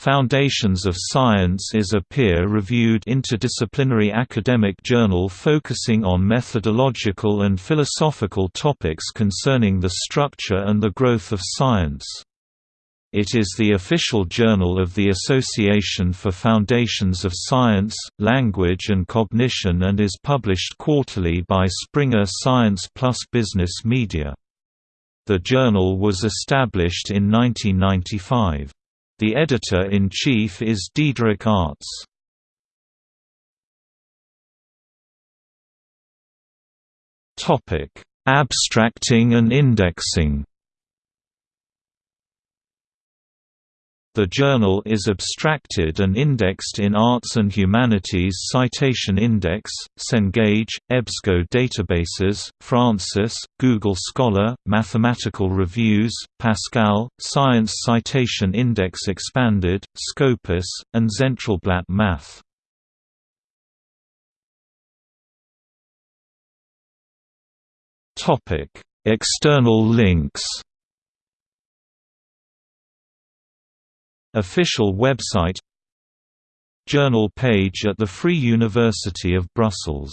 Foundations of Science is a peer-reviewed interdisciplinary academic journal focusing on methodological and philosophical topics concerning the structure and the growth of science. It is the official journal of the Association for Foundations of Science, Language and Cognition and is published quarterly by Springer Science Plus Business Media. The journal was established in 1995. The editor-in-chief is Diederik. Topic: Abstracting and indexing. The journal is abstracted and indexed in Arts and Humanities Citation Index, Cengage, EBSCO databases, Francis, Google Scholar, Mathematical Reviews, Pascal, Science Citation Index Expanded, Scopus, and Zentralblatt Math. External links Official website Journal page at the Free University of Brussels